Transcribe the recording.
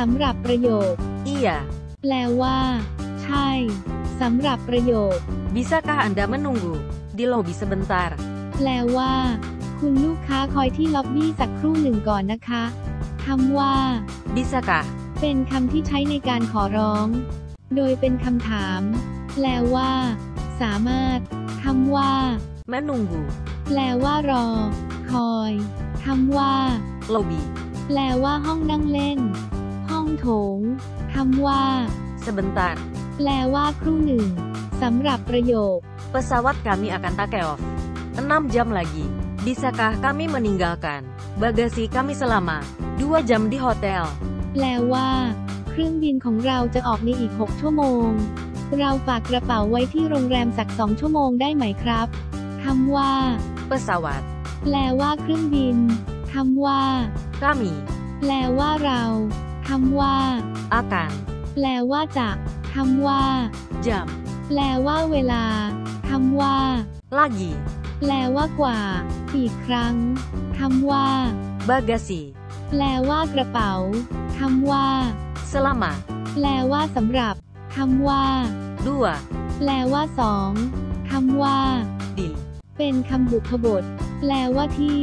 สำหรับประโยค Iya. แปลว่า ใช่ สำหรับประโยค Bisakah Anda menunggu di lobi sebentar? แปลว่า คุณลูกค้าคอยที่ล็อบบี้สักครู่หนึ่งก่อนนะคะคำว่า Bisakah? เป็นคำที่ใช้ในการขอร้อง โดยเป็นคำถาม แปลว่า สามารถคำว่า Menunggu. แปลว่ารอ คอยคำว่า Lobi. แปลว่าห้องนั่งเล่นห้ องโถงคำว่า Sebentar. แปลว่าครู่หนึ่งสำหรับประโยค Pesawat kami akan take off. 6 jam lagi. Bisakah kami meninggalkan bagasi kami selama 2 jam di hotel? แปลว่า เครื่องบินของเราจะออกในอีก 6 ชั่วโมง เราฝากกระเป๋าไว้ที่โรงแรมสักสองชั่วโมงได้ไหมครับคำว่า Pesawat. แปลว่าเครื่องบินคำว่า Kami แปลว่าเรา คำว่า akan แปลว่าจะคำว่า jam แปลว่าเวลาคำว่า lagi แปลว่ากว่า อีกครั้งคำว่า bagasi แปลว่ากระเป๋าคำว่า selama แปลว่าสำหรับคำว่า dua แปลว่าสองคำว่า di เป็นคำบุพบท แปลว่าที่